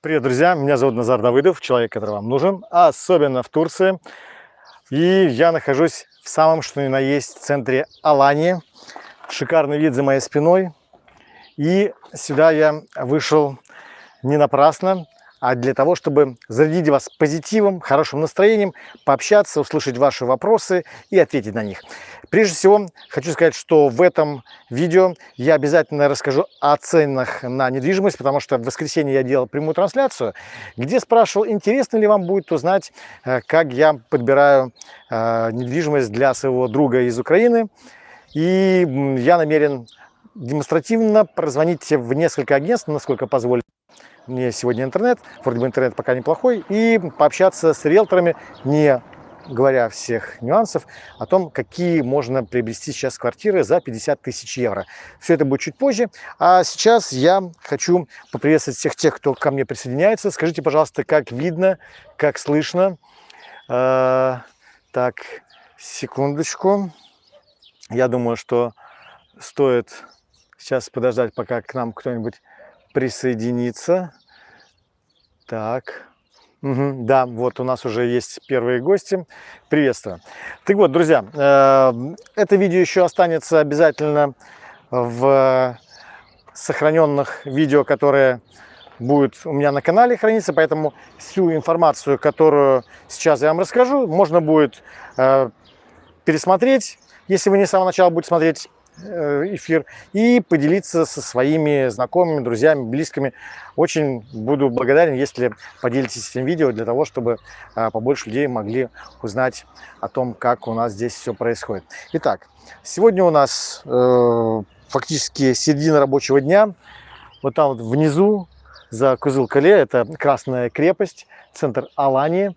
Привет, друзья! Меня зовут Назар Давыдов, человек, который вам нужен, особенно в Турции. И я нахожусь в самом, что ни на есть, центре Алании. Шикарный вид за моей спиной. И сюда я вышел не напрасно а для того, чтобы зарядить вас позитивом, хорошим настроением, пообщаться, услышать ваши вопросы и ответить на них. Прежде всего, хочу сказать, что в этом видео я обязательно расскажу о ценах на недвижимость, потому что в воскресенье я делал прямую трансляцию, где спрашивал, интересно ли вам будет узнать, э, как я подбираю э, недвижимость для своего друга из Украины. И я намерен демонстративно прозвонить в несколько агентств, насколько позволит мне сегодня интернет, вроде бы интернет пока неплохой, и пообщаться с риэлторами, не говоря всех нюансов, о том, какие можно приобрести сейчас квартиры за 50 тысяч евро. Все это будет чуть позже. А сейчас я хочу поприветствовать всех тех, кто ко мне присоединяется. Скажите, пожалуйста, как видно, как слышно. Э, так, секундочку. Я думаю, что стоит сейчас подождать, пока к нам кто-нибудь присоединиться. Так. Угу, да, вот у нас уже есть первые гости. Приветствую. Так вот, друзья, э, это видео еще останется обязательно в сохраненных видео, которые будут у меня на канале храниться, поэтому всю информацию, которую сейчас я вам расскажу, можно будет э, пересмотреть, если вы не с самого начала будете смотреть эфир и поделиться со своими знакомыми, друзьями, близкими. Очень буду благодарен, если поделитесь этим видео для того, чтобы а, побольше людей могли узнать о том, как у нас здесь все происходит. Итак, сегодня у нас э, фактически середина рабочего дня. Вот там вот внизу за Кузыл-Кале, это Красная крепость, центр Алании.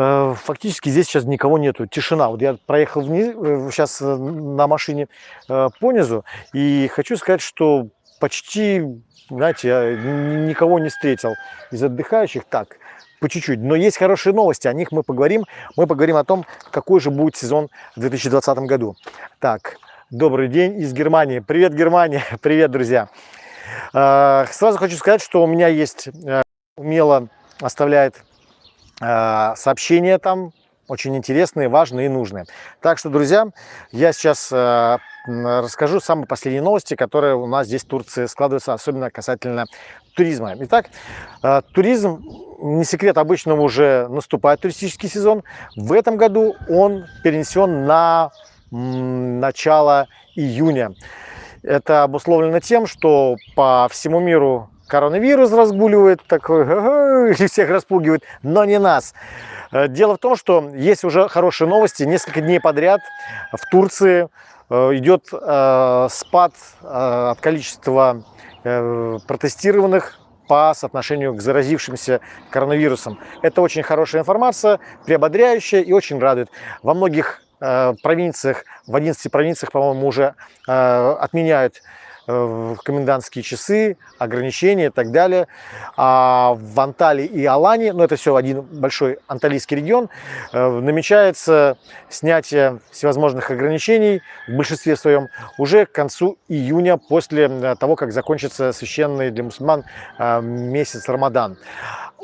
Э, фактически здесь сейчас никого нету, тишина. Вот я проехал вниз, сейчас э, э, на машине по низу, и хочу сказать, что почти, знаете, я никого не встретил из отдыхающих так, по чуть-чуть. Но есть хорошие новости, о них мы поговорим. Мы поговорим о том, какой же будет сезон в 2020 году. Так, добрый день из Германии. Привет, Германия! Привет, друзья! Сразу хочу сказать, что у меня есть умело оставляет сообщения там очень интересные, важные и нужные. Так что, друзья, я сейчас э, расскажу самые последние новости, которые у нас здесь в Турции складываются, особенно касательно туризма. Итак, э, туризм, не секрет, обычно уже наступает туристический сезон. В этом году он перенесен на начало июня. Это обусловлено тем, что по всему миру коронавирус разгуливает, такой, всех распугивает, но не нас. Э, дело в том, что есть уже хорошие новости. Несколько дней подряд в Турции э, идет э, спад от количества протестированных по соотношению к заразившимся коронавирусом. Это очень хорошая информация, приободряющая и очень радует. Во многих провинциях, в 11 провинциях, по-моему, уже отменяют Э, комендантские часы, ограничения и так далее. А в Анталии и Алане, ну это все один большой анталийский регион, э, намечается снятие всевозможных ограничений в большинстве своем уже к концу июня, после э, того, как закончится священный для мусульман месяц Рамадан.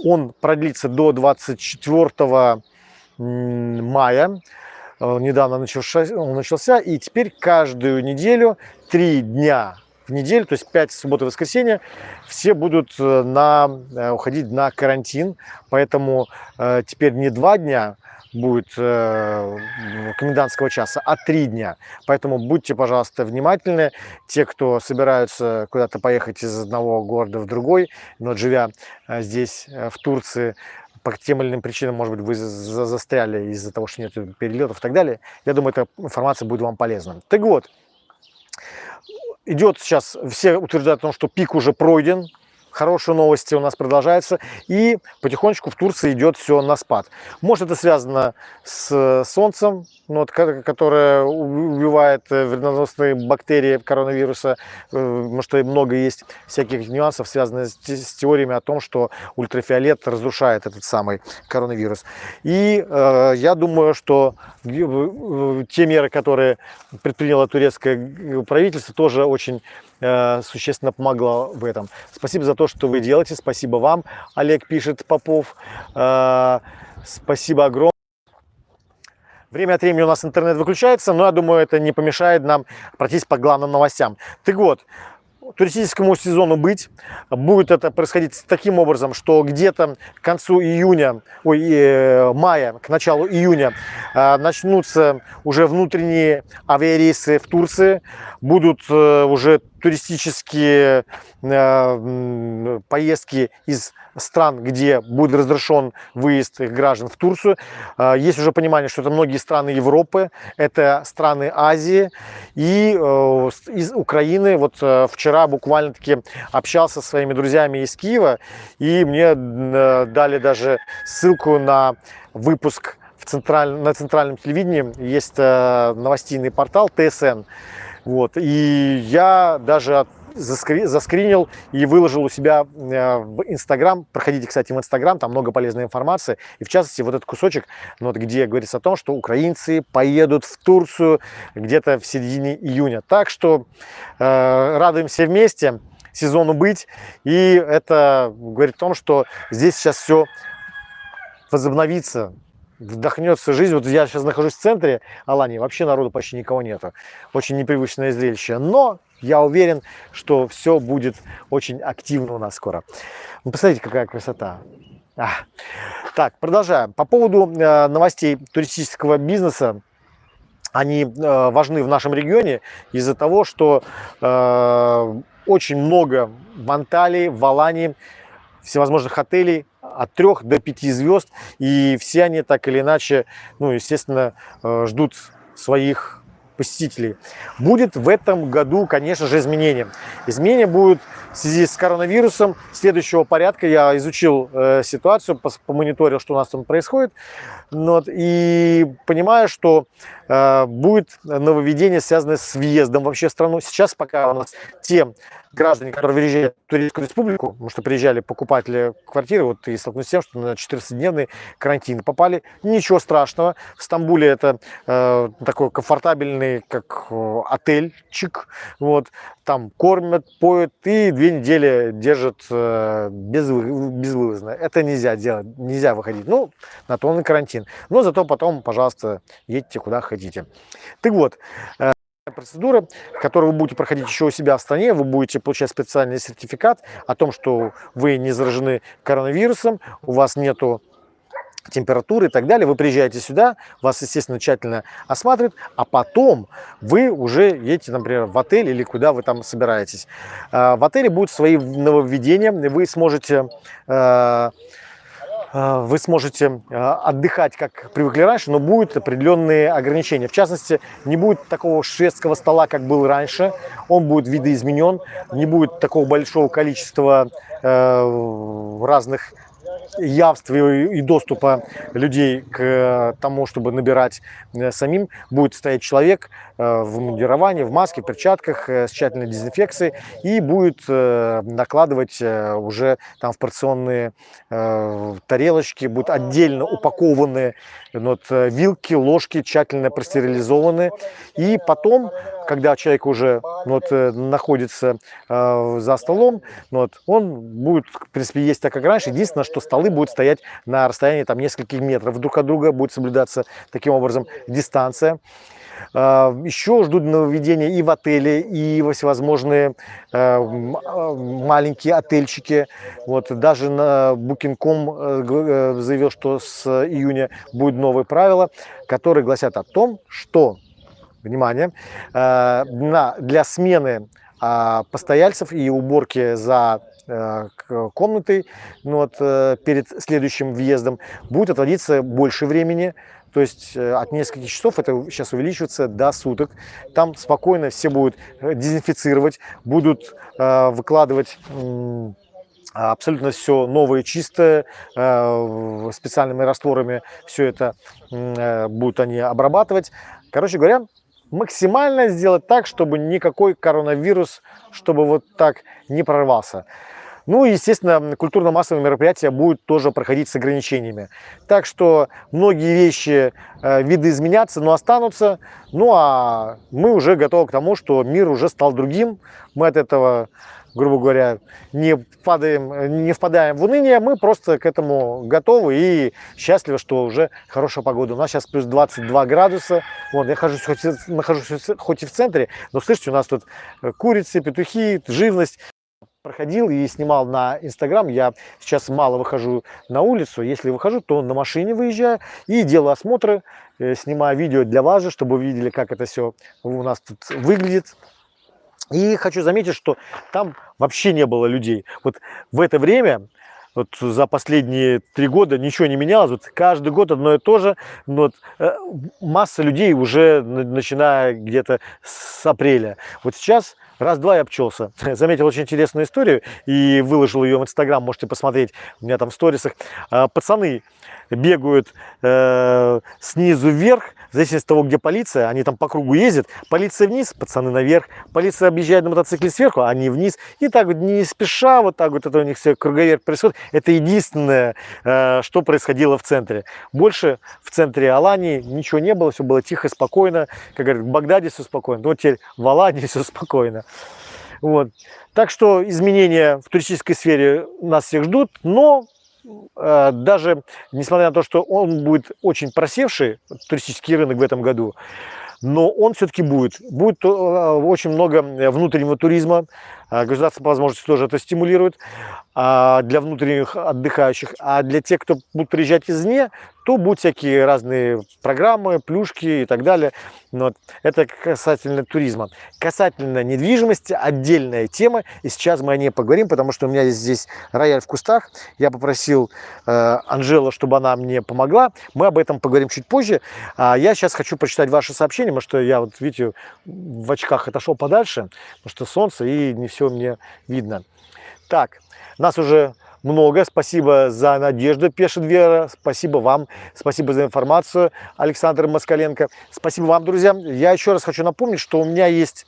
Он продлится до 24 мая недавно начался, он начался, и теперь каждую неделю три дня в неделю, то есть 5 суббот и воскресенье, все будут э, на, э, уходить на карантин, поэтому э, теперь не два дня будет э, комендантского часа, а три дня. Поэтому будьте, пожалуйста, внимательны. Те, кто собираются куда-то поехать из одного города в другой, но живя э, здесь, в Турции, по тем или иным причинам, может быть, вы застряли из-за того, что нет перелетов и так далее, я думаю, эта информация будет вам полезна. Так вот, идет сейчас, все утверждают о том, что пик уже пройден, хорошие новости у нас продолжаются, и потихонечку в Турции идет все на спад. Может, это связано с солнцем, ну, вот, которое убивает э, вредоносные бактерии коронавируса, э, потому что много есть всяких нюансов, связанных с теориями о том, что ультрафиолет разрушает этот самый коронавирус. И э, я думаю, что те меры, которые предприняло турецкое правительство, тоже очень э, существенно помогла в этом. Спасибо за то, что вы делаете. Спасибо вам, Олег пишет Попов. Э, спасибо огромное. Время от времени у нас интернет выключается, но я думаю, это не помешает нам пройтись по главным новостям. Так вот, туристическому сезону быть. Будет это происходить таким образом, что где-то к концу июня, ой, э, мая, к началу июня э, начнутся уже внутренние авиарейсы в Турции. Будут э, уже туристические э, поездки из стран, где будет разрешен выезд их граждан в Турцию. Э, есть уже понимание, что это многие страны Европы, это страны Азии и э, из Украины. Вот вчера буквально-таки общался со своими друзьями из Киева, и мне дали даже ссылку на выпуск в централь... на центральном телевидении. Есть новостейный портал ТСН. Вот. И я даже заскри, заскринил и выложил у себя э, в Инстаграм. Проходите, кстати, в Инстаграм, там много полезной информации. И в частности, вот этот кусочек, ну, вот, где говорится о том, что украинцы поедут в Турцию где-то в середине июня. Так что э, радуемся вместе сезону быть. И это говорит о том, что здесь сейчас все возобновится вдохнется жизнь. Вот я сейчас нахожусь в центре Алании, вообще народу почти никого нету. Очень непривычное зрелище. Но я уверен, что все будет очень активно у нас скоро. Ну, посмотрите, какая красота. А. Так, продолжаем. По поводу э, новостей туристического бизнеса. Они э, важны в нашем регионе из-за того, что э, очень много в Анталии, в Алании всевозможных отелей от 3 до 5 звезд. И все они так или иначе, ну, естественно, э, ждут своих посетителей. Будет в этом году, конечно же, изменения. Изменения будут в связи с коронавирусом следующего порядка. Я изучил э, ситуацию, помониторил, что у нас там происходит. Ну вот, и понимаю, что э, будет нововведение, связанное с въездом вообще в страну. Сейчас пока у нас те граждане, которые выезжают в Турецкую республику, потому что приезжали покупатели квартиры, вот и столкнулись с тем, что на 14-дневный карантин попали. Ничего страшного. В Стамбуле это э, такой комфортабельный, как э, отельчик. Вот. Там кормят, поют и две недели держат э, без, безвылазно. Это нельзя делать, нельзя выходить. Ну, на то он и карантин. Но зато потом, пожалуйста, едьте куда хотите. Так вот, э, процедура, которую вы будете проходить еще у себя в стране, вы будете получать специальный сертификат о том, что вы не заражены коронавирусом, у вас нету температуры и так далее. Вы приезжаете сюда, вас, естественно, тщательно осматривают, а потом вы уже едете, например, в отель или куда вы там собираетесь. Э, в отеле будут свои нововведения, вы сможете э, Э, вы сможете э, отдыхать, как привыкли раньше, но будут определенные ограничения. В частности, не будет такого шведского стола, как был раньше, он будет видоизменен, не будет такого большого количества разных явства и доступа людей к тому, чтобы набирать самим, будет стоять человек в мундировании, в маске, в перчатках с тщательной дезинфекцией и будет накладывать уже там в порционные тарелочки, будут отдельно упакованные вот, вилки, ложки, тщательно простерилизованы. И потом, когда человек уже вот, находится за столом, вот, он будет, в принципе, есть так, как раньше. Единственное, что столы будут стоять на расстоянии там, нескольких метров друг от друга, будет соблюдаться таким образом дистанция. А, Еще ждут нововведения и в отеле, и во всевозможные а, а, маленькие отельчики. Вот даже на Booking.com э, э, заявил, что с июня будет новые правила, которые гласят о том, что, внимание, для смены постояльцев и уборки за э, комнатой ну, вот, перед следующим въездом будет отводиться больше времени, то есть э, от нескольких часов это сейчас увеличивается до суток. Там спокойно все будут э, дезинфицировать, будут э, выкладывать абсолютно все новое, чистое, специальными растворами все это будут они обрабатывать. Короче говоря, максимально сделать так, чтобы никакой коронавирус, чтобы вот так не прорвался. Ну естественно, культурно-массовые мероприятия будут тоже проходить с ограничениями. Так что многие вещи, э, виды изменятся, но останутся. Ну а мы уже готовы к тому, что мир уже стал другим. Мы от этого грубо говоря, не, падаем, не впадаем в уныние, мы просто к этому готовы и счастливы, что уже хорошая погода. У нас сейчас плюс 22 градуса, вот, я хожусь, хоть, нахожусь хоть и в центре, но слышите, у нас тут э, курицы, петухи, живность. Проходил и снимал на Инстаграм, я сейчас мало выхожу на улицу, если выхожу, то на машине выезжаю и делаю осмотры, э, снимаю видео для вас же, чтобы вы видели, как это все у нас тут выглядит. И хочу заметить, что там вообще не было людей. Вот в это время, вот за последние три года ничего не менялось. Вот каждый год одно и то же. Но вот, э, масса людей уже начиная где-то с апреля. Вот сейчас раз-два я обчелся. Заметил очень интересную историю и выложил ее в Инстаграм. Можете посмотреть у меня там в сторисах. А, пацаны бегают э, снизу вверх в зависимости от того, где полиция, они там по кругу ездят, полиция вниз, пацаны наверх, полиция объезжает на мотоцикле сверху, а они вниз, и так вот не спеша, вот так вот это у них все круговерт происходит. Это единственное, э, что происходило в центре. Больше в центре Алании ничего не было, все было тихо, спокойно, как говорят, в Багдаде все спокойно, вот теперь в Алании все спокойно. Вот. Так что изменения в туристической сфере нас всех ждут, но Э, даже несмотря на то, что он будет очень просевший, туристический рынок в этом году, но он все-таки будет. Будет э, очень много внутреннего туризма, государство по возможности тоже это стимулирует а, для внутренних отдыхающих. А для тех, кто будет приезжать извне, то будут всякие разные программы, плюшки и так далее. Но это касательно туризма. Касательно недвижимости отдельная тема, и сейчас мы о ней поговорим, потому что у меня здесь рояль в кустах. Я попросил э, чтобы она мне помогла. Мы об этом поговорим чуть позже. А я сейчас хочу прочитать ваши сообщения, потому что я, вот видите, в очках отошел подальше, потому что солнце и не все мне видно. Так, нас уже много. Спасибо за надежду, пишет Вера. Спасибо вам. Спасибо за информацию, Александр Москаленко. Спасибо вам, друзья. Я еще раз хочу напомнить, что у меня есть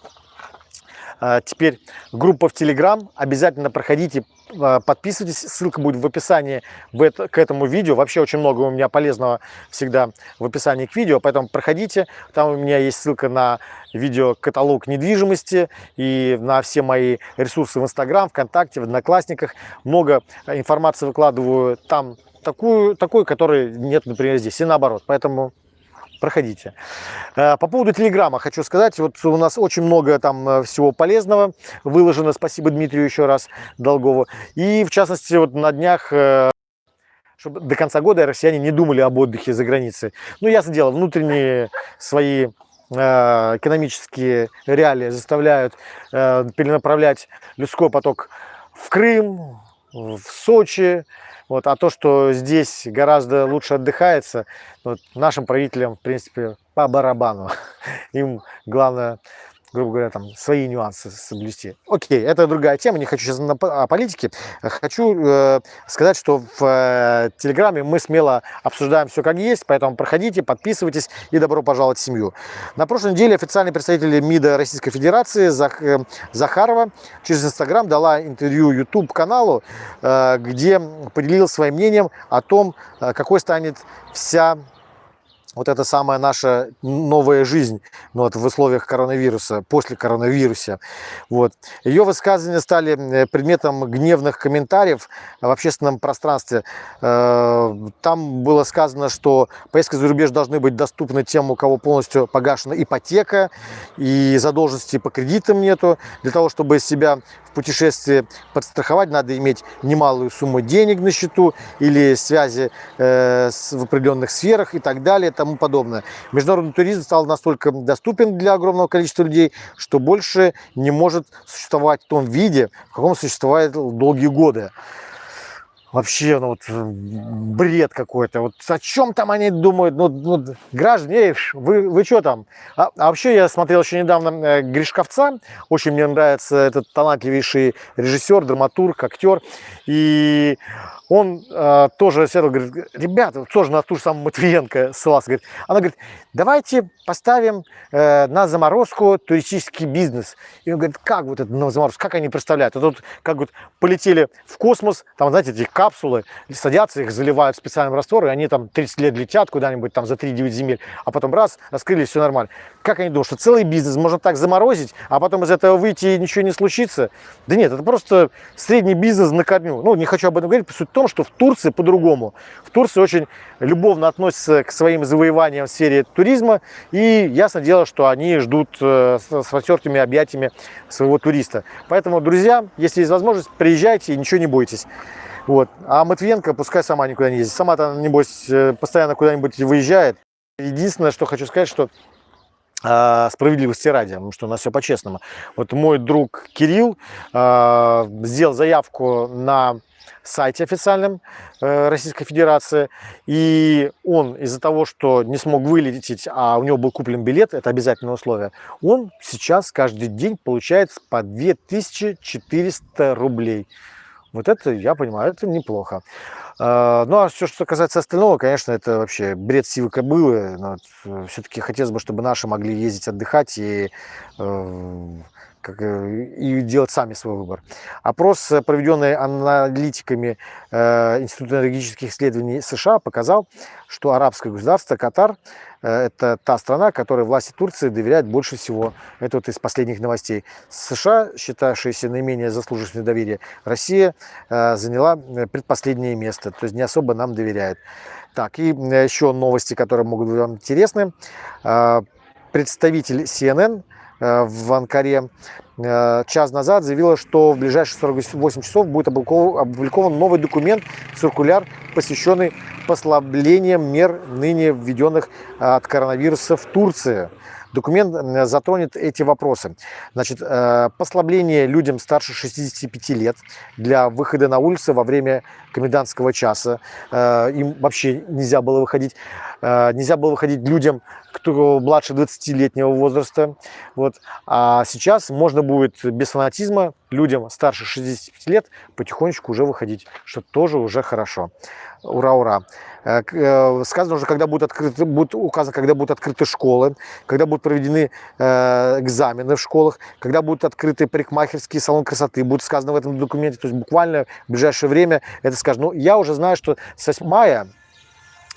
теперь группа в Телеграм. Обязательно проходите, а, подписывайтесь. Ссылка будет в описании к этому видео. Вообще очень много у меня полезного всегда в описании к видео, поэтому проходите. Там у меня есть ссылка на видеокаталог недвижимости и на все мои ресурсы в Инстаграм, ВКонтакте, в Одноклассниках. Много информации выкладываю там такую, такой, которой нет, например, здесь, и наоборот. Поэтому проходите. Э, по поводу Телеграма хочу сказать, вот у нас очень много там э, всего полезного выложено, спасибо Дмитрию еще раз Долгову. И в частности, вот на днях э, чтобы до конца года россияне не думали об отдыхе за границей. Ну, ясно дело, внутренние свои экономические реалии заставляют перенаправлять людской поток в Крым, в Сочи, вот, а то, что здесь гораздо лучше отдыхается, вот, нашим правителям, в принципе, по барабану. Им главное грубо говоря, там свои нюансы соблюсти. Окей, это другая тема, не хочу сейчас о политике. Хочу э, сказать, что в э, Телеграме мы смело обсуждаем все как есть, поэтому проходите, подписывайтесь и добро пожаловать в семью. На прошлой неделе официальный представитель МИДа Российской Федерации Зах, э, Захарова через Инстаграм дала интервью YouTube каналу, э, где поделилась своим мнением о том, э, какой станет вся вот это самая наша новая жизнь ну, вот, в условиях коронавируса, после коронавируса. Вот. Ее высказывания стали э, предметом гневных комментариев в общественном пространстве. Э, там было сказано, что поездки за рубеж должны быть доступны тем, у кого полностью погашена ипотека и задолженности по кредитам нету. Для того, чтобы себя в путешествии подстраховать, надо иметь немалую сумму денег на счету или связи э, в определенных сферах и так далее. Там тому подобное. Международный туризм стал настолько доступен для огромного количества людей, что больше не может существовать в том виде, в каком существует долгие годы. Вообще, ну вот, э, бред какой-то. Вот о чем там они думают? Ну, ну граждане, эй, вы, вы что там? А, а вообще, я смотрел еще недавно э, Гришковца. Очень мне нравится этот талантливейший режиссер, драматург, актер. И он э, тоже сел, говорит, ребята, тоже на ту же самую Матвиенко ссылался, говорит, она говорит, давайте поставим э, на заморозку туристический бизнес. И он говорит, как вот это на заморозку, как они представляют? А тут как вот полетели в космос, там, знаете, эти капсулы, садятся, их заливают специальным раствором, и они там 30 лет летят куда-нибудь там за 3-9 земель, а потом раз, раскрылись, все нормально. Как они думают, что целый бизнес можно так заморозить, а потом из этого выйти и ничего не случится? Да нет, это просто средний бизнес на корню. Ну, не хочу об этом говорить, суть в том, что в Турции по-другому. В Турции очень любовно относятся к своим завоеваниям в сфере туризма, и ясно дело, что они ждут э, с распростертыми объятиями своего туриста. Поэтому, друзья, если есть возможность, приезжайте и ничего не бойтесь. Вот. А Матвиенко пускай сама никуда не ездит. Сама-то, небось, э, постоянно куда-нибудь выезжает. Единственное, что хочу сказать, что а, справедливости ради, потому что у нас все по-честному. Вот мой друг Кирилл э, сделал заявку на сайте официальном э, Российской Федерации. И он из-за того, что не смог вылететь, а у него был куплен билет, это обязательное условие, он сейчас каждый день получает по 2400 рублей. Вот это, я понимаю, это неплохо. А, ну, а все, что касается остального, конечно, это вообще бред сивы кобылы. Э, Все-таки хотелось бы, чтобы наши могли ездить отдыхать и э, как, э, и делать сами свой выбор. Опрос, э, проведенный аналитиками э, Института энергетических исследований США, показал, что арабское государство Катар э, – это та страна, которой власти Турции доверяют больше всего. Это вот из последних новостей. США, считавшаяся наименее заслуживающей доверия, Россия э, заняла э, предпоследнее место, то есть не особо нам доверяет. Так, и еще новости, которые могут быть вам интересны. Представитель CNN – в Анкаре э, час назад заявила, что в ближайшие 48 часов будет опубликован новый документ, циркуляр, посвященный послаблениям мер, ныне введенных э, от коронавируса в Турции. Документ затронет эти вопросы. Значит, послабление людям старше 65 лет для выхода на улицы во время комендантского часа. Им вообще нельзя было выходить. Нельзя было выходить людям кто младше 20-летнего возраста. Вот. А сейчас можно будет без фанатизма людям старше 65 лет потихонечку уже выходить, что тоже уже хорошо. Ура, ура. Э, э, сказано уже, когда будут открыты, будет указано, когда будут открыты школы, когда будут проведены э, экзамены в школах, когда будут открыты парикмахерские салон красоты, будет сказано в этом документе, то есть буквально в ближайшее время это скажут. Ну, я уже знаю, что с мая ну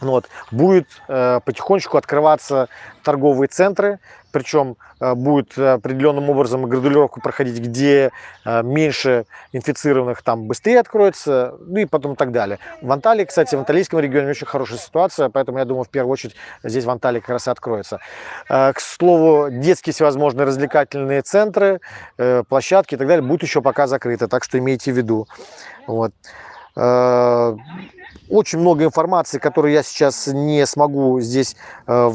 вот, будет э, потихонечку открываться торговые центры, причем э, будет определенным образом градулировку проходить, где э, меньше инфицированных там быстрее откроется, ну и потом так далее. В Анталии, кстати, в Анталийском регионе очень хорошая ситуация, поэтому я думаю, в первую очередь здесь в Анталии как раз и откроется. Э, к слову, детские всевозможные развлекательные центры, э, площадки и так далее будут еще пока закрыты, так что имейте в виду. Вот. Э, очень много информации, которую я сейчас не смогу здесь... Э,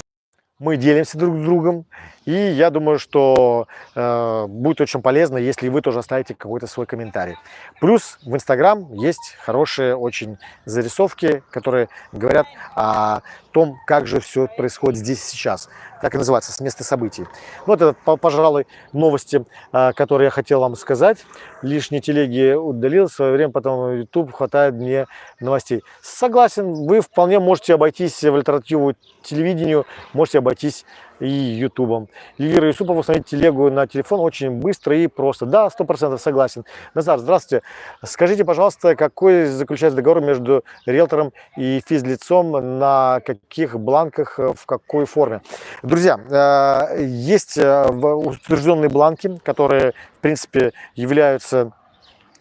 мы делимся друг с другом. И я думаю, что э, будет очень полезно, если вы тоже оставите какой-то свой комментарий. Плюс в Инстаграм есть хорошие очень зарисовки, которые говорят о том, как же все происходит здесь сейчас. Так и называется, с места событий. Вот это, пожалуй, новости, э, которые я хотел вам сказать. Лишние телеги удалил в свое время, потом YouTube хватает мне новостей. Согласен, вы вполне можете обойтись в альтернативу телевидению, можете обойтись и ютубом. Эльвира Юсупова установить телегу на телефон очень быстро и просто. Да, сто процентов согласен. Назар, здравствуйте. Скажите, пожалуйста, какой заключается договор между риэлтором и физлицом, на каких бланках, в какой форме? Друзья, э, есть э, утвержденные бланки, которые, в принципе, являются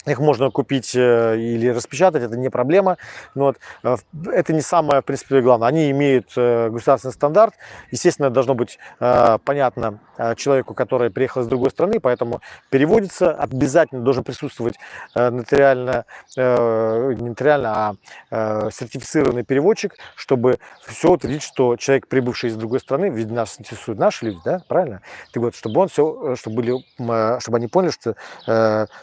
их можно купить э, или распечатать, это не проблема. Но вот, э, это не самое, в принципе, главное. Они имеют э, государственный стандарт. Естественно, должно быть понятно человеку, который приехал из другой страны, поэтому переводится. Обязательно должен присутствовать нотариально, не нотариально, а сертифицированный переводчик, чтобы все утвердить, что человек, прибывший из другой страны, ведь нас интересуют наши люди, да, правильно? Ты говоришь, чтобы он все, чтобы, были, чтобы они поняли, что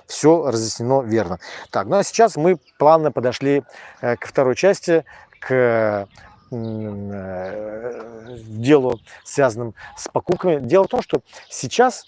все разъяснено оно верно. Так, ну а сейчас мы плавно подошли э, ко второй части, к э, делу, связанным с покупками. Дело в том, что сейчас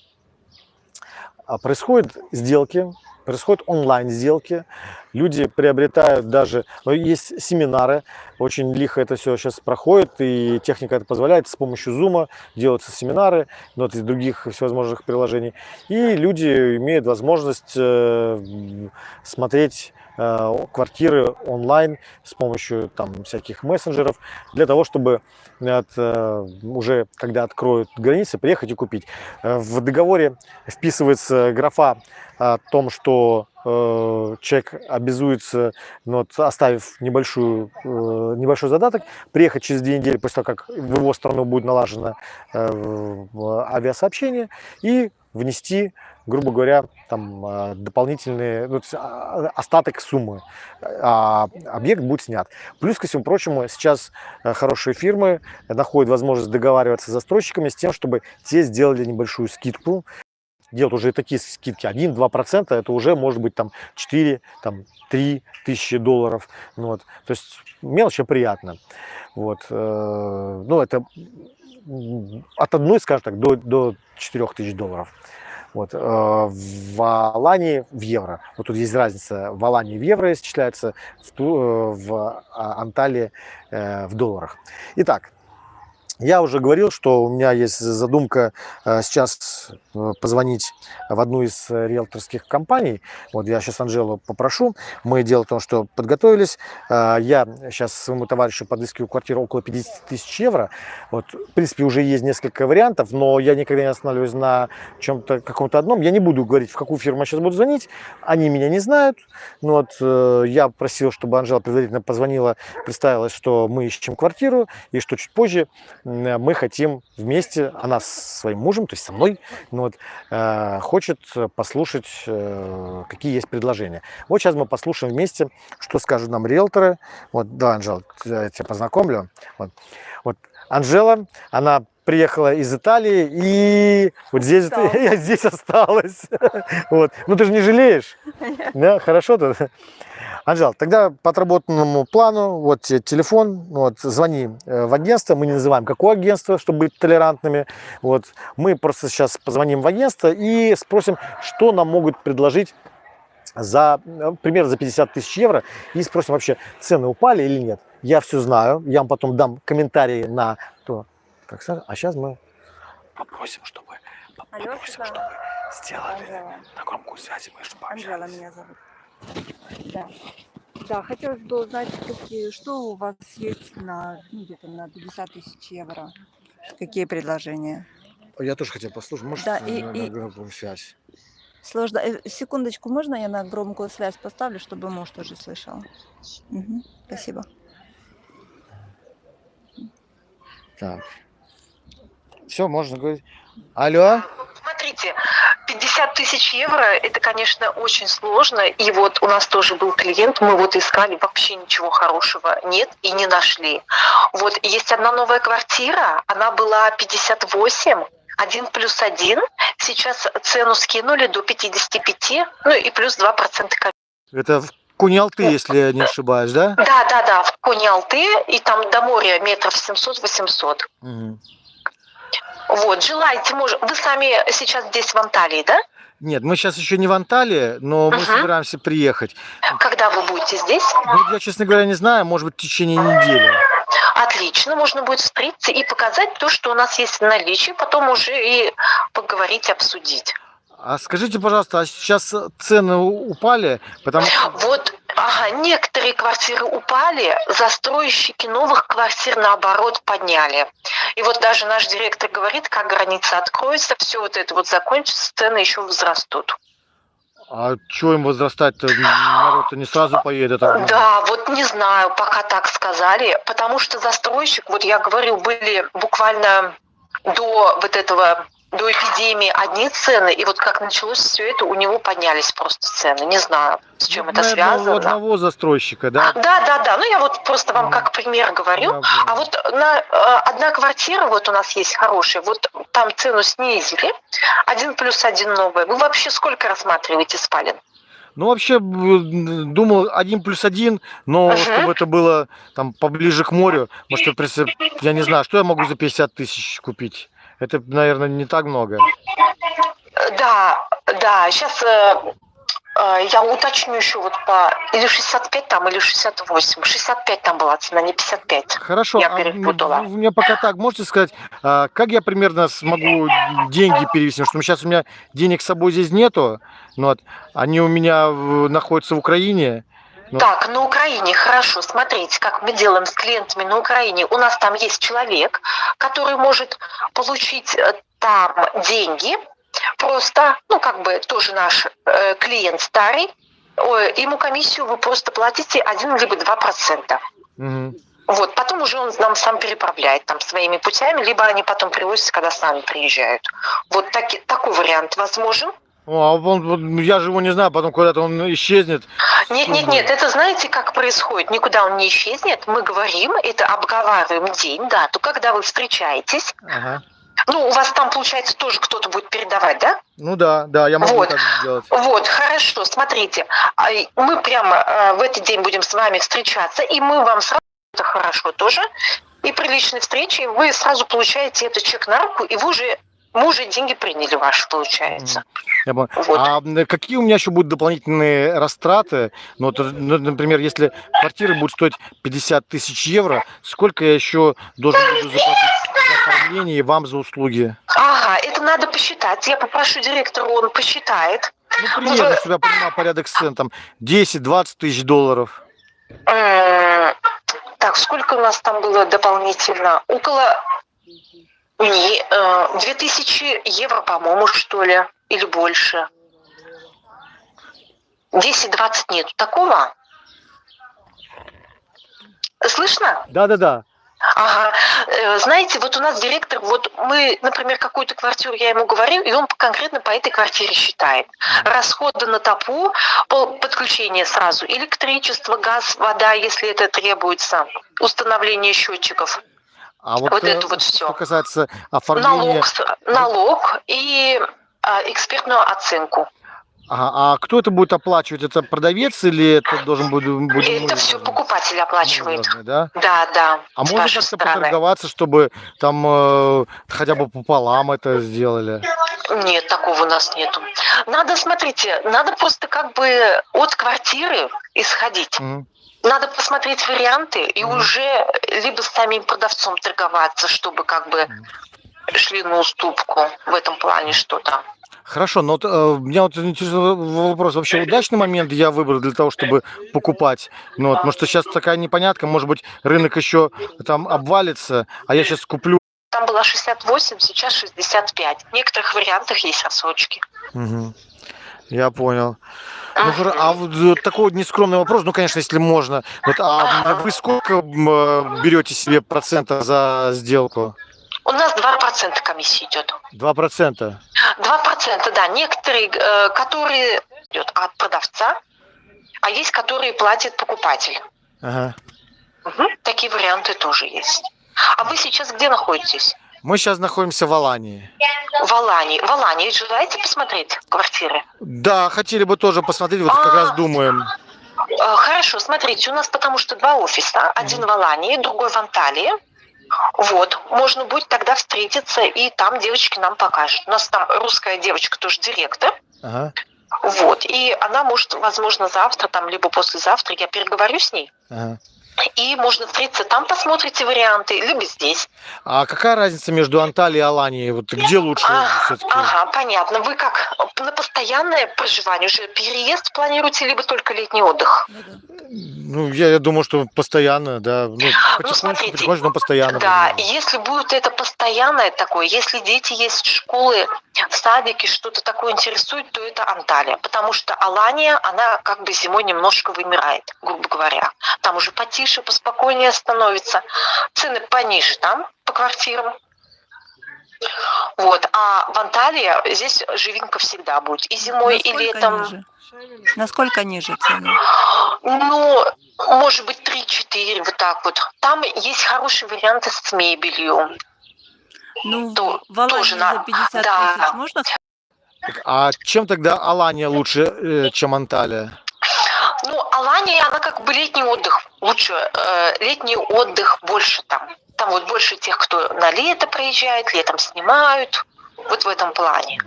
а, происходят сделки, происходят онлайн-сделки, люди приобретают даже, ну, есть семинары, очень лихо это все сейчас проходит, и техника это позволяет, с помощью Zoom делаются семинары, ну, вот из других всевозможных приложений, и люди имеют возможность э, смотреть квартиры онлайн с помощью там всяких мессенджеров для того, чтобы от, э, уже когда откроют границы, приехать и купить. Э, в договоре вписывается графа о том, что э, человек обязуется, ну, вот, оставив небольшую, э, небольшой задаток, приехать через две недели после того, как в его страну будет налажено э, авиасообщение, и внести, грубо говоря, там э, дополнительные, ну, а, остаток суммы, а объект будет снят. Плюс ко всему прочему, сейчас э, хорошие фирмы находят возможность договариваться с застройщиками с тем, чтобы те сделали небольшую скидку делать уже такие скидки 1-2%, это уже может быть там 4, там 3 тысячи долларов. Ну, вот. То есть мелочь приятно. Вот. Э, ну, это от одной, скажем так, до, до 4 тысяч долларов. Вот. Э, в Алании в евро. Вот тут есть разница. В Алании в евро исчисляется, в, э, в а, Анталии в долларах. Итак, я уже говорил, что у меня есть задумка э, сейчас э, позвонить в одну из э, риэлторских компаний. Вот я сейчас Анжелу попрошу. Мы дело в том, что подготовились. Я сейчас своему товарищу подыскиваю квартиру около 50 тысяч евро. Вот, в принципе, уже есть несколько вариантов, но я никогда не останавливаюсь на чем-то каком-то одном. Я не буду говорить, в какую фирму я сейчас буду звонить. Они меня не знают. Но вот я просил, чтобы Анжела предварительно позвонила, представилась, что мы ищем квартиру и что чуть позже мы хотим вместе, она с своим мужем, то есть со мной, ну вот, э, хочет послушать, э, какие есть предложения. Вот сейчас мы послушаем вместе, что скажут нам риэлторы. Вот, да, Анжела, я тебя познакомлю. Вот, вот Анжела, она приехала из Италии и вот здесь я здесь осталась. Вот. Ну ты же не жалеешь? Да, хорошо-то. Анжел, тогда по отработанному плану, вот телефон, вот, звони э, в агентство, мы не называем какое агентство, чтобы быть толерантными, вот, мы просто сейчас позвоним в агентство и спросим, что нам могут предложить за, э, примерно за 50 тысяч евро и спросим вообще, цены упали или нет. Я все знаю, я вам потом дам комментарии на то, как сказать, а сейчас мы попросим, чтобы, попросим, Алло, чтобы сделали Анжела. на громкую связь, мы чтобы Анжела меня зовут. Да. Да, хотелось бы узнать, какие, что у вас есть на, ну, где-то на 50 тысяч евро. Какие предложения? Я тоже хотел послушать. Может, да, на, и, на, и... громкую связь? Сложно. Э, секундочку, можно я на громкую связь поставлю, чтобы муж тоже слышал? Угу, спасибо. Так. Все, можно говорить. Алло? Смотрите, 50 тысяч евро, это, конечно, очень сложно. И вот у нас тоже был клиент, мы вот искали, вообще ничего хорошего нет и не нашли. Вот есть одна новая квартира, она была 58, один плюс один. Сейчас цену скинули до 55, ну и плюс 2% Это в Кунялты, если я не ошибаюсь, да? Да, да, да, в Кунялты, и там до моря метров 700-800. Угу. Вот, желаете, может, вы сами сейчас здесь в Анталии, да? Нет, мы сейчас еще не в Анталии, но мы угу. собираемся приехать. Когда вы будете здесь? Ну, я, честно говоря, не знаю, может быть, в течение недели. Отлично, можно будет встретиться и показать то, что у нас есть в наличии, потом уже и поговорить, обсудить. А скажите, пожалуйста, а сейчас цены упали? Потому. Вот Ага, некоторые квартиры упали, застройщики новых квартир наоборот подняли. И вот даже наш директор говорит, как граница откроется, все вот это вот закончится, цены еще возрастут. А что им возрастать-то? Народ-то не сразу поедет. А... Да, вот не знаю, пока так сказали, потому что застройщик, вот я говорю, были буквально до вот этого до эпидемии одни цены, и вот как началось все это, у него поднялись просто цены. Не знаю, с чем ну, это связано. У одного застройщика, да? Да, да, да. Ну, я вот просто вам как пример говорю. А вот на э, одна квартира, вот у нас есть хорошая, вот там цену снизили, один плюс один новый. Вы вообще сколько рассматриваете спален? Ну, вообще, думал один плюс один, но Мгм. чтобы это было там поближе к морю, может, я не знаю, что я могу за 50 тысяч купить? Это, наверное, не так много. Э, Да, да, сейчас я уточню еще вот по... Или 65 там, или 68. 65 там была цена, не 55. Хорошо, Я а перепутала. вы мне пока так можете сказать, а, как я примерно смогу деньги перевести? Потому что сейчас у меня денег с собой здесь нету, ну вот, они у меня находятся в Украине. Ну. Так, на Украине, хорошо, смотрите, как мы делаем с клиентами на Украине. У нас там есть человек, который может получить э, там деньги, просто, ну, как бы тоже наш э, клиент старый, Ой, ему комиссию вы просто платите 1 либо 2 процента. Мгм. Вот, потом уже он нам сам переправляет там своими путями, либо они потом привозят, когда сами приезжают. Вот таки- такой вариант возможен. О, а он, вот, ну, я же его не знаю, потом куда-то он исчезнет. Нет, нет, нет, это знаете, как происходит? Никуда он не исчезнет. Мы говорим, это обговариваем день, дату, когда вы встречаетесь. Ага. Ну, у вас там, получается, тоже кто-то будет передавать, да? Ну да, да, я могу Вот. так сделать. Вот, хорошо, смотрите. а, Мы прямо э, в этот день будем с вами встречаться, и мы вам сразу, это хорошо тоже, и при личной встрече вы сразу получаете этот чек на руку, и вы уже, мы уже деньги приняли ваши, получается. Я понял. Вот. А какие у меня еще будут дополнительные растраты? Ну, вот, ну, например, если квартира будет стоить 50 тысяч евро, сколько я еще должен буду заплатить за оформление и вам за услуги? Ага, это надо посчитать. Я попрошу директора, он посчитает. Ну, примерно, чтобы я понимал порядок цен, там 10-20 тысяч долларов. Так, сколько у нас там было дополнительно? Около не, э, 2000 евро, по-моему, что ли, или больше. 10-20 нет. Такого? Слышно? Да-да-да. Ага. Э, Знаете, вот у нас директор, вот мы, например, какую-то квартиру, я ему говорю, и он конкретно по этой квартире считает. Расходы на топу, подключение сразу, электричество, газ, вода, если это требуется, установление счетчиков, А вот, Вот э, это вот всё. что касается оформления... налог, налог и экспертную оценку. Ага, а кто это будет оплачивать? Это продавец или это должен будет... будет Это все покупатель оплачивает. должны, да? Да, да. А можно как-то поторговаться, чтобы там э, хотя бы пополам это сделали? Нет, такого у нас нету. Надо, смотрите, надо просто как бы от квартиры исходить. Мгм. Надо посмотреть варианты и Мгм. уже либо с самим продавцом торговаться, чтобы как бы Мгм. шли на уступку в этом плане что-то. Хорошо, но вот, э, меня вот интересует вопрос. Вообще удачный момент я выбрал для того, чтобы покупать? Ну, вот, потому что сейчас такая непонятка, может быть, рынок еще там обвалится, а я сейчас куплю. Там было 68, сейчас 65. В некоторых вариантах есть отсрочки. Мгм. Я понял. Ну, а вот э, такой вот нескромный вопрос, ну, конечно, если можно. Вот, а вы сколько э, берете себе процентов за сделку? У нас 2% комиссии идет. Два процента. 2%, да. Некоторые, э, которые идет от продавца, а есть, которые платит покупатель. Ага. Мгм. Такие варианты тоже есть. А вы сейчас где находитесь? Мы сейчас находимся в Алании. В Алании. В Алании желаете посмотреть квартиры? Да, хотели бы тоже посмотреть, вот как А. раз думаем. Э, Хорошо, смотрите, у нас потому что два офиса. Один в Алании, другой в Анталии. Вот, можно будет тогда встретиться, и там девочки нам покажут. У нас там русская девочка, тоже директор. Ага. Вот, и она может, возможно, завтра, там, либо послезавтра, я переговорю с ней, ага. и можно встретиться там, посмотрите варианты, либо здесь. А какая разница между Анталией и Аланией? Вот где лучше А, все-таки? Ага, понятно. Вы как на постоянное проживание уже переезд планируете, либо только летний отдых? Ну, я, я думаю, что постоянно, да. Ну, смотрите, потихонечку, но постоянно. Да, будем. если будет это постоянное такое, если дети есть школы, садики, что-то такое интересует, то это Анталия. Потому что Алания, она как бы зимой немножко вымирает, грубо говоря. Там уже потише, поспокойнее становится. Цены пониже там по квартирам. Вот. А в Анталии здесь живинка всегда будет. И зимой, и Насколько летом. ниже? Насколько ниже цены? Ну, может быть, 3-4, вот так вот. Там есть хорошие варианты с мебелью. Ну, То- в тоже за на- 50 да. тысяч можно? Так, А чем тогда Алания лучше, э, чем Анталия? Ну, Алания, она как бы летний отдых. Лучше э, летний отдых больше там. Там вот больше тех, кто на лето приезжает, летом снимают. Вот в этом плане.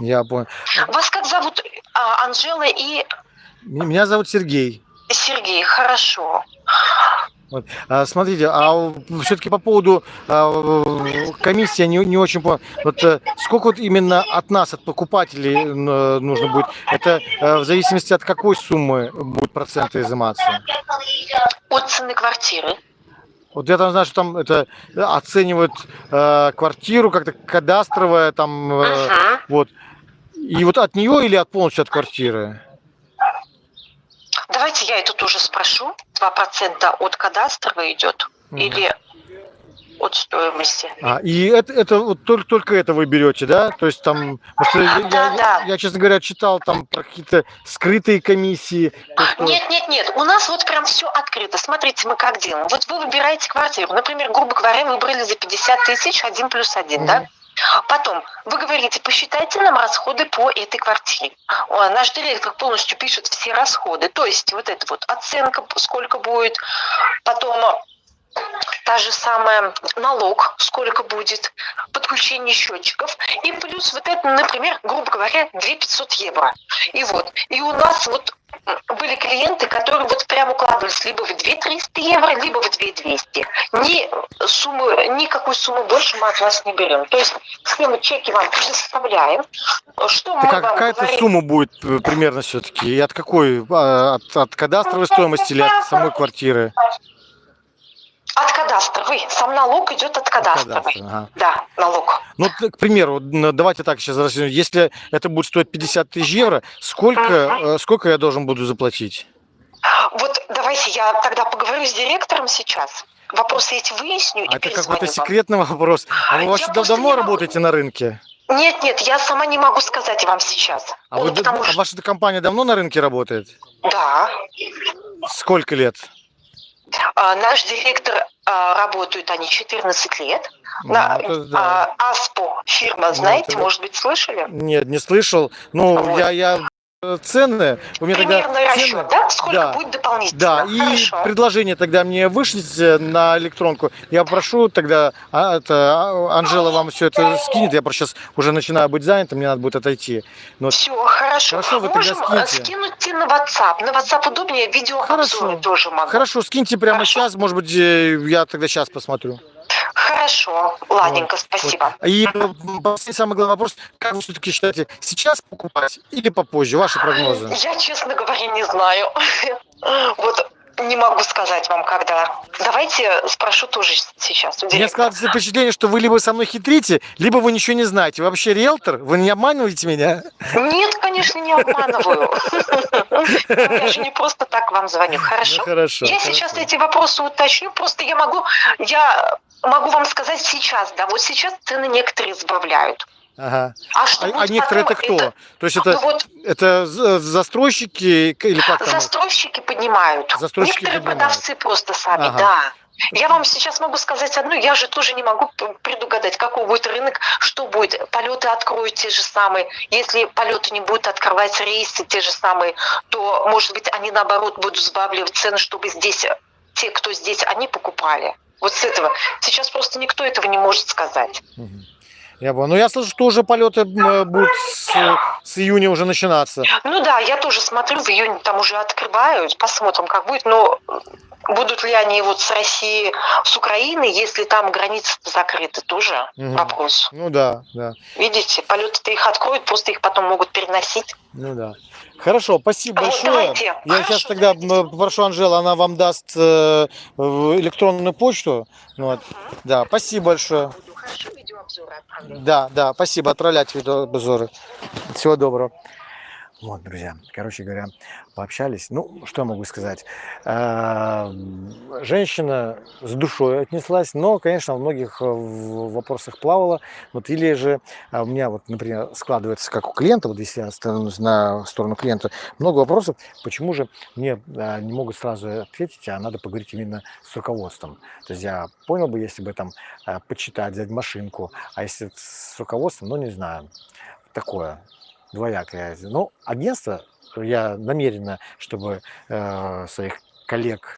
Я понял. Вас как зовут? А, Анжела и Меня зовут Сергей. Сергей. Хорошо. А, смотрите, а все-таки по поводу а, комиссии не, не очень понял. Вот э, сколько вот именно от нас, от покупателей нужно будет? Это э, в зависимости от какой суммы будут проценты изыматься? От цены квартиры. Вот я там знаю, что там это оценивают э, квартиру как-то кадастровая там, э, Мгм. вот. И вот от нее или от полностью от квартиры? Давайте я это тоже спрошу. 2% от кадастровой идет Мгм. или от стоимости? А, и это, это вот только, только это вы берете, да? То есть там, что я, Да, я- да. я, честно говоря, читал там про какие-то скрытые комиссии. то, что- Нет, нет, нет. У нас вот прям все открыто. Смотрите, мы как делаем. Вот вы выбираете квартиру. Например, грубо говоря, выбрали за 50 тысяч один плюс один, да? Потом вы говорите, посчитайте нам расходы по этой квартире. Наш директор полностью пишет все расходы. То есть вот это вот оценка, сколько будет, потом та же самая налог, сколько будет, подключение счетчиков, и плюс вот это, например, грубо говоря, 2 500 евро. И вот, и у нас вот были клиенты, которые вот прям укладывались либо в 2 300 евро, либо в 2 200. Ни суммы, никакой суммы больше мы от вас не берем. То есть мы чеки вам предоставляем. Что мы а вам какая-то говорим? сумма будет э, примерно все-таки? И от какой? А, От, от кадастровой стоимости или от самой квартиры? От кадастровой. Сам налог идет от От кадастровой. кадастра, ага. Да, налог. Ну, к примеру, н- давайте так сейчас рассмотрим. Если это будет стоить 50 тысяч евро, сколько, э, сколько я должен буду заплатить? Вот давайте я тогда поговорю с директором сейчас. Вопросы эти выясню А это какой-то вам. секретный вопрос. А вы Я вообще давно не работаете на рынке? Нет, нет, я сама не могу сказать вам сейчас. А, Ну, вы потому а что- ваша компания давно на рынке работает? Да. Сколько лет? А, наш директор а, работают они 14 лет. На, Ну, это да. а, Аспо фирма, Ну, знаете, это- может быть, слышали? Нет, не слышал. Ну, Вот. я, я э, цены, у меня тогда Примерный цены- расчет, да? Сколько да. будет дополнительно? Да, и Хорошо. предложение тогда мне вышлите на электронку. Я прошу тогда, а, это, а, Анжела вам все это скинет. Я просто сейчас уже начинаю быть занятым, мне надо будет отойти. Но Все, хорошо. Хорошо, вы тогда Можем э, скиньте. скинуть на WhatsApp. На WhatsApp удобнее, видеообзоры Хорошо. тоже могу. Хорошо, скиньте прямо Хорошо. сейчас, может быть, э, я тогда сейчас посмотрю. Хорошо, ладненько, Вот, спасибо. И э, последний самый главный вопрос, как вы все-таки считаете, сейчас покупать или попозже? Ваши прогнозы? Я, честно говоря, не знаю. Вот не могу сказать вам, когда. Давайте спрошу тоже сейчас у директора. складывается впечатление, что вы либо со мной хитрите, либо вы ничего не знаете. Вы вообще риэлтор? Вы не обманываете меня? Нет, конечно, не обманываю. Я же не просто так вам звоню. Ну, Хорошо? хорошо. Я сейчас эти вопросы уточню, просто я могу, я могу вам сказать сейчас, да, вот сейчас цены некоторые сбавляют. Ага. А что А, а некоторые это потом, кто? То есть Ну это, вот это застройщики или как там? застройщики поднимают. Застройщики Некоторые поднимают. продавцы просто сами, Ага. да. Я вам сейчас могу сказать одну, я же тоже не могу предугадать, какой будет рынок, что будет. Полеты откроют те же самые. Если полеты не будут открывать рейсы те же самые, то, может быть, они наоборот будут сбавливать цены, чтобы здесь те, кто здесь, они покупали. Вот с этого. Сейчас просто никто этого не может сказать. Я понял. Ну, я слышу, что уже полеты м, будут с, с июня уже начинаться. Ну да, я тоже смотрю, в июне там уже открывают, посмотрим, как будет, но будут ли они вот с России, с Украины, если там границы закрыты, тоже Мгм. вопрос. Ну да, да. Видите, полеты-то их откроют, просто их потом могут переносить. Ну да. Хорошо, спасибо Вот, большое. давайте. Я Хорошо, сейчас тогда давайте. попрошу Анжелу, она вам даст э, электронную почту. Ну Вот. Да, спасибо большое. Хорошо, видеообзоры отправлю. Да, да, спасибо. Отправлять видеообзоры. Всего доброго. Вот, друзья, короче говоря, пообщались. Ну, что я могу сказать? А, Женщина с душой отнеслась, но, конечно, многих э, в- вопросах плавала. Вот или же а, у меня, вот, например, складывается как у клиента, вот если я становлюсь на сторону клиента, много вопросов, почему же мне а, не могут сразу ответить, а надо поговорить именно с руководством. То есть я понял бы, если бы там почитать, взять машинку, а если с руководством, ну, не знаю, такое двоякое. Ну, агентство, я намеренно, чтобы э, своих коллег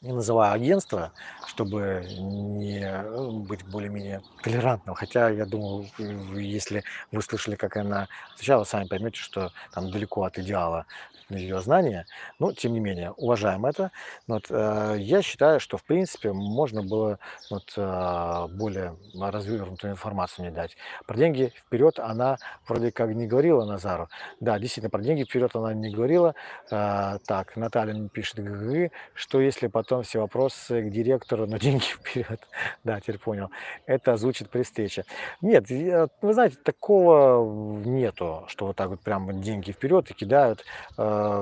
не называю агентство, чтобы не э, быть более-менее толерантным. Хотя, я думаю, если вы слышали, как она отвечала, сами поймете, что там далеко от идеала ее знания. Но, тем не менее, уважаем это. Вот, э, я считаю, что, в принципе, можно было вот, э, более развернутую информацию мне дать. Про деньги вперед она вроде как не говорила Назару. Да, действительно, про деньги вперед она не говорила. А, так, Наталья пишет, «ГГ, что если потом все вопросы к директору, но деньги вперед. Да, теперь понял. Это озвучит при встрече. Нет, я- вы знаете, такого нету, что вот так вот прям деньги вперед и кидают.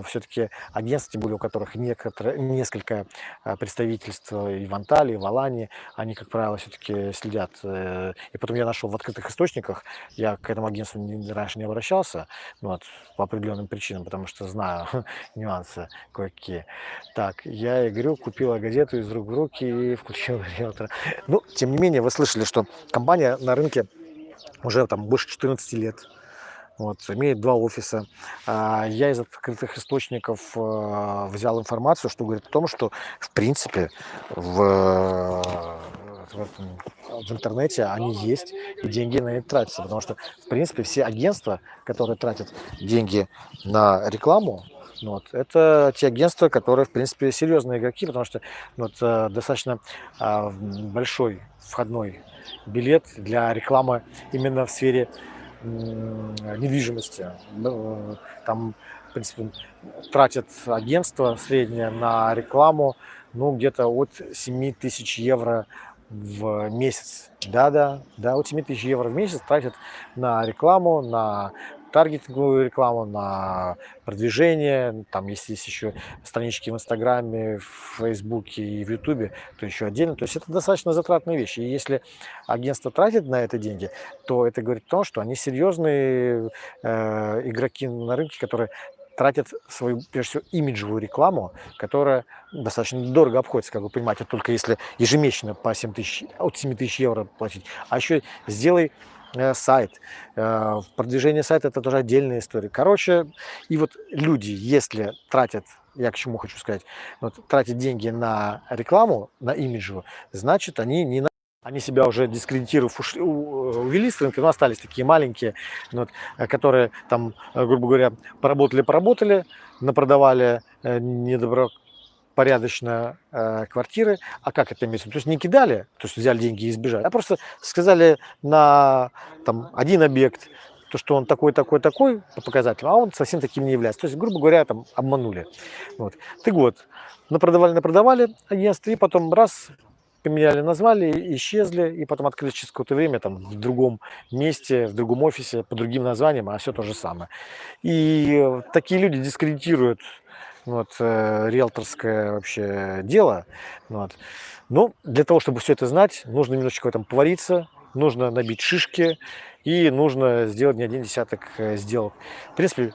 Все-таки агентства, более у которых некоторые, несколько а, представительств и в Анталии, и в Алании, они, как правило, все-таки следят. э, И потом я нашел в открытых источниках, я к этому агентству раньше не обращался, ну вот, по определенным причинам, потому что знаю нюансы кое-какие. Так, я и говорю, купила газету из рук в руки и включила риэлтора. Ну, тем не менее, вы слышали, что компания на рынке уже там больше 14 лет. Вот, имеет два офиса. А, Я из открытых источников а, взял информацию, что говорит о том, что в принципе в, э, в этом- в интернете они есть, и деньги на это тратятся. Потому что, в принципе, все агентства, которые тратят деньги на рекламу, ну вот, это те агентства, которые, в принципе, серьезные игроки, потому что ну вот, э, достаточно а, большой входной билет для рекламы именно в сфере недвижимости. Ну, Там, в принципе, тратят агентство среднее на рекламу, ну, где-то от 7 тысяч евро в месяц. Да-да, да, от 7 тысяч евро в месяц тратят на рекламу, на таргетинговую рекламу, на продвижение, там, если есть еще странички в Инстаграме, в Фейсбуке и в Ютубе, то еще отдельно. То есть это достаточно затратные вещи. И если агентство тратит на это деньги, то это говорит о том, что они серьезные э, игроки на рынке, которые тратят свою, прежде всего, имиджевую рекламу, которая достаточно дорого обходится, как вы понимаете, только если ежемесячно по 7 тысяч, от 7 тысяч евро платить. А еще сделай сайт. Э, продвижение сайта это тоже отдельная история. Короче, и вот люди, если тратят, я к чему хочу сказать, вот, тратят деньги на рекламу, на имиджевую, значит, они не на они себя уже дискредитировав ушли, у- увели с рынка, но остались такие маленькие, ну вот, э, которые там, э, грубо говоря, поработали-поработали, напродавали э, недобропорядочно э, квартиры. А как это имеется? То есть не кидали, то есть взяли деньги и сбежали, а просто сказали на там, один объект, то, что он такой, такой, такой по показателям, а он совсем таким не является. То есть, грубо говоря, там обманули. Вот. Так вот, напродавали, напродавали агентство, и потом раз, поменяли, назвали, исчезли, и потом открылись через какое-то время там в другом месте, в другом офисе, по другим названиям, а все то же самое. И э, такие люди дискредитируют вот, э, риэлторское вообще дело. Вот. Но для того, чтобы все это знать, нужно немножечко в этом повариться, нужно набить шишки и нужно сделать не один десяток э, сделок. В принципе,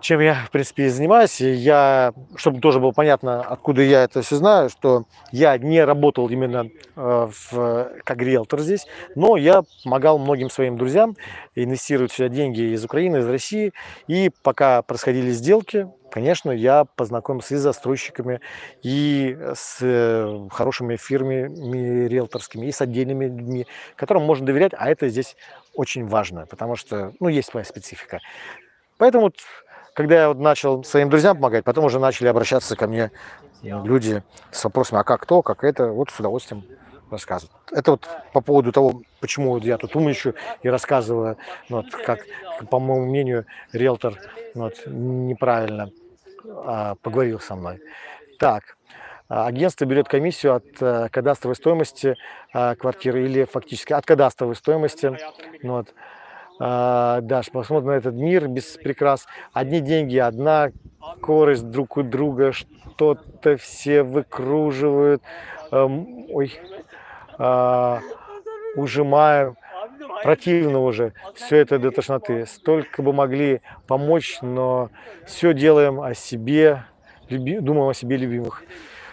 чем я, в принципе, и занимаюсь. И я, чтобы тоже было понятно, откуда я это все знаю, что я не работал именно э, в, как риэлтор здесь, но я помогал многим своим друзьям инвестировать сюда деньги из Украины, из России. И пока происходили сделки, конечно, я познакомился и с застройщиками, и с э, хорошими фирмами риэлторскими, и с отдельными людьми, которым можно доверять, а это здесь очень важно, потому что, ну, есть своя специфика. Поэтому когда я вот начал своим друзьям помогать, потом уже начали обращаться ко мне люди с вопросами, а как то, как это, вот с удовольствием рассказывают. Это вот по поводу того, почему я тут умничаю и рассказываю, ну, вот, как, по моему мнению, риэлтор ну, вот, неправильно а, поговорил со мной. Так, а, агентство берет комиссию от э, кадастровой стоимости а, квартиры или фактически от кадастровой стоимости. Ну, вот, А, Даш, посмотрим на этот мир без прикрас. Одни деньги, одна корость друг у друга, что-то все выкруживают. Эм, Ой, а, ужимаем. Противно уже. Все это до тошноты. Столько бы могли помочь, но все делаем о себе, люби- думаем о себе любимых.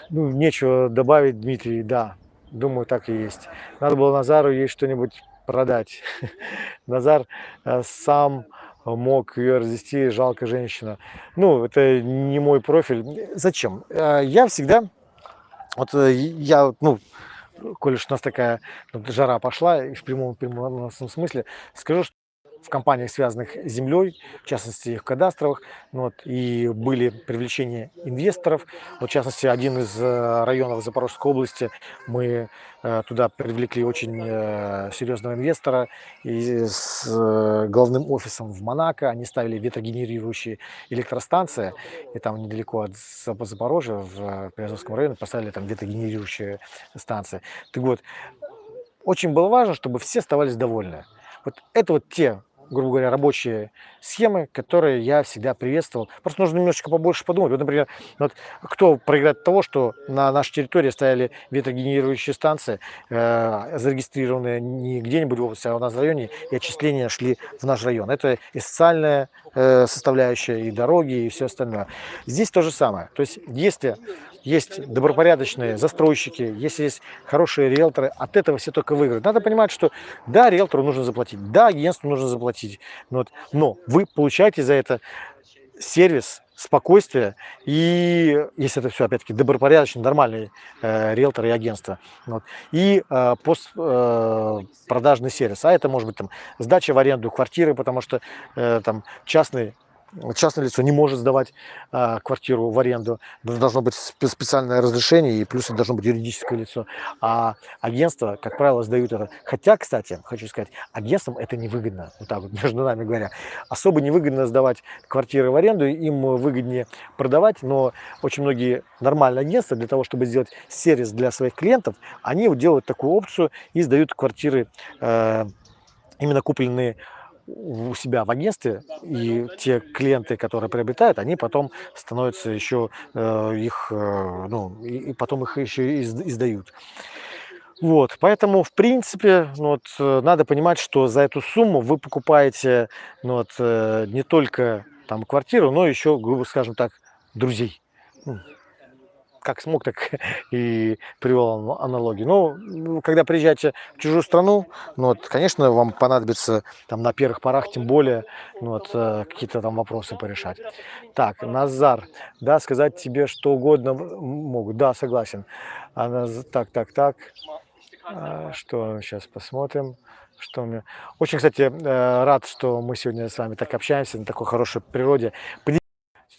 Ну, нечего добавить, Дмитрий, да, думаю, так и есть. Надо было Назару ей что-нибудь продать. Назар э, сам мог ее развести, жалко женщина. Ну, это не мой профиль. Зачем? Э, Я всегда, вот э, я, ну, коль уж у нас такая вот жара пошла, и в прямом переносном смысле, скажу, что в компаниях, связанных с землей, в частности, их кадастровых, ну вот, и были привлечения инвесторов. Вот, в частности, один из э, районов Запорожской области, мы э, туда привлекли очень э, серьезного инвестора и с главным офисом в Монако. Они ставили ветрогенерирующие электростанции, и там недалеко от Зап- Запорожья, в Приазовском районе, поставили там ветрогенерирующие станции. Так вот, очень было важно, чтобы все оставались довольны. Вот это вот те, грубо говоря, рабочие схемы, которые я всегда приветствовал. Просто нужно немножечко побольше подумать. Вот, например, вот кто проиграет того, что на нашей территории стояли ветрогенерирующие станции, э, зарегистрированные не где-нибудь в области, а у нас в районе, и отчисления шли в наш район. Это и социальная э, составляющая, и дороги, и все остальное. Здесь то же самое. То есть, если есть добропорядочные застройщики, если есть хорошие риэлторы, от этого все только выиграют. Надо понимать, что да, риэлтору нужно заплатить, да, агентству нужно заплатить, но, вот, но вы получаете за это сервис, спокойствие. И, если это все, опять-таки, добропорядочный, нормальный э, риэлтор и агентство, вот, и э, пост, э, сервис, а это может быть там сдача в аренду квартиры, потому что э, там частный частное лицо не может сдавать а, квартиру в аренду, должно быть спе- специальное разрешение, и плюс это должно быть юридическое лицо. А агентства, как правило, сдают это. Хотя, кстати, хочу сказать, агентствам это невыгодно, вот так вот между нами говоря. Особо невыгодно сдавать квартиры в аренду, им выгоднее продавать, но очень многие нормальные агентства для того, чтобы сделать сервис для своих клиентов, они вот делают такую опцию и сдают квартиры э, именно купленные у себя в агентстве, и те клиенты, которые приобретают, они потом становятся еще э, их, э, ну, и, потом их еще издают. Вот, поэтому, в принципе, ну, вот, э, надо понимать, что за эту сумму вы покупаете ну, вот, э, не только там квартиру, но еще, грубо скажем так, друзей. Как смог, так и привел ана- аналогию. Ну, когда приезжаете в чужую страну, ну, вот, конечно, вам понадобится там на первых порах, тем более, ну, вот, э, какие-то там вопросы порешать. Так, Назар, да, сказать тебе что угодно могут. Да, согласен. А Так, так, так. А, Что сейчас посмотрим. Что у меня... Очень, кстати, э, рад, что мы сегодня с вами так общаемся на такой хорошей природе.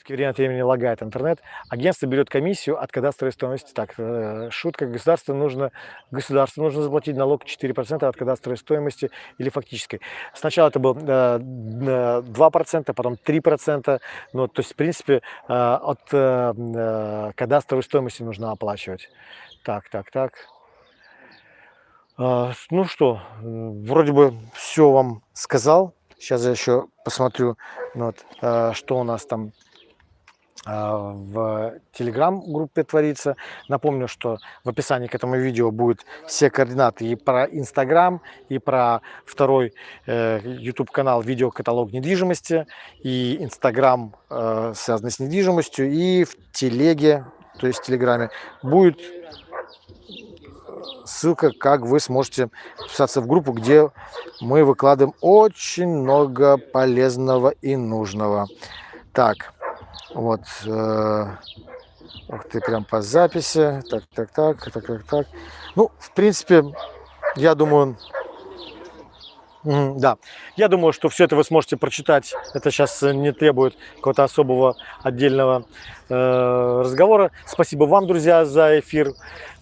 Время от времени лагает интернет. Агентство берет комиссию от кадастровой стоимости. Так, э, шутка. Государству нужно, государству нужно заплатить налог 4% от кадастровой стоимости или фактической. Сначала это было э, н- 2%, потом 3%. Ну, то есть, в принципе, э, от э, э, кадастровой стоимости нужно оплачивать. Так, так, так. А, Ну что, вроде бы все вам сказал. Сейчас я еще посмотрю, ну вот, что у нас там в телеграм-группе творится. Напомню, что в описании к этому видео будут все координаты и про Инстаграм, и про второй YouTube канал видеокаталог недвижимости, и Инстаграм, э, связанный с недвижимостью, и в телеге, то есть в Телеграме, будет ссылка, как вы сможете подписаться в группу, где мы выкладываем очень много полезного и нужного. Так, вот. э, Ух ты, прям по записи. Так, так, так, так, так, так. Ну, в принципе, я думаю, Да, я думаю, что все это вы сможете прочитать. Это сейчас не требует какого-то особого отдельного э, разговора. Спасибо вам, друзья, за эфир.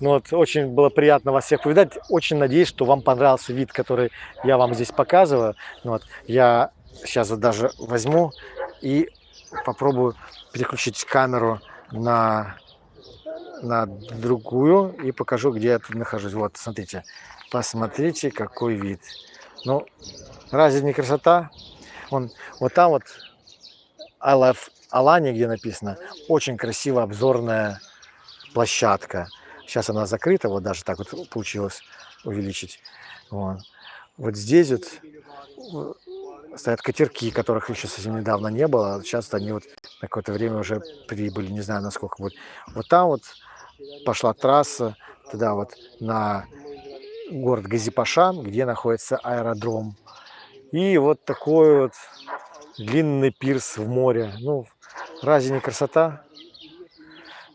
Ну, вот, очень было приятно вас всех повидать. Очень надеюсь, что вам понравился вид, который я вам здесь показываю. Ну, вот, я сейчас даже возьму и попробую переключить камеру на, на другую и покажу, где я тут нахожусь. Вот, смотрите, посмотрите, какой вид. Ну, разве не красота? Вон, вот там вот love Alani, где написано, очень красивая обзорная площадка. Сейчас она закрыта, вот даже так вот получилось увеличить. Вот, вот здесь вот стоят катерки, которых еще совсем недавно не было. а Сейчас они вот на какое-то время уже прибыли, не знаю, насколько будет. Вот там вот пошла трасса туда вот на город Газипашан, где находится аэродром. И вот такой вот длинный пирс в море. Ну, разве не красота?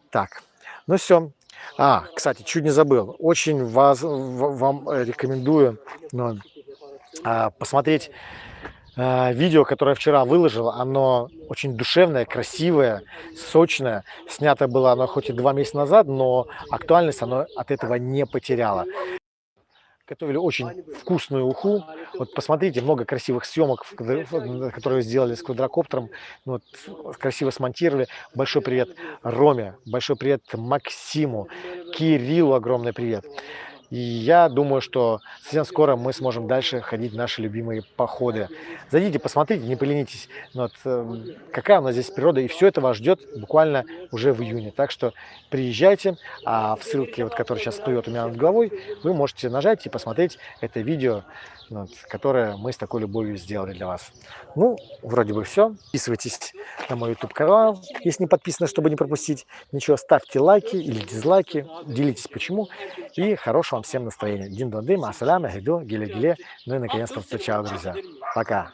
Так, ну все. А, кстати, чуть не забыл. Очень вас, вам рекомендую ну, посмотреть видео, которое я вчера выложил. Оно очень душевное, красивое, сочное. Снято было оно хоть и два месяца назад, но актуальность оно от этого не потеряло. Готовили очень вкусную уху. Вот посмотрите, много красивых съемок, которые сделали с квадрокоптером. Ну Вот, красиво смонтировали. Большой привет Роме, большой привет Максиму, Кириллу огромный привет. И я думаю, что совсем скоро мы сможем дальше ходить в наши любимые походы. Зайдите, посмотрите, не поленитесь. Ну Вот, эм, какая у нас здесь природа, и все это вас ждет буквально уже в июне. Так что приезжайте, а в ссылке, вот, которая сейчас всплывет у меня над головой, вы можете нажать и посмотреть это видео, ну вот, которое мы с такой любовью сделали для вас. Ну, вроде бы все. Подписывайтесь на мой YouTube канал, если не подписаны, чтобы не пропустить ничего. Ставьте лайки или дизлайки, делитесь почему. И хорошего вам всем настроения. Дин дон дым, гиду, гиле гиле. Ну и наконец-то встречаю, друзья. Пока.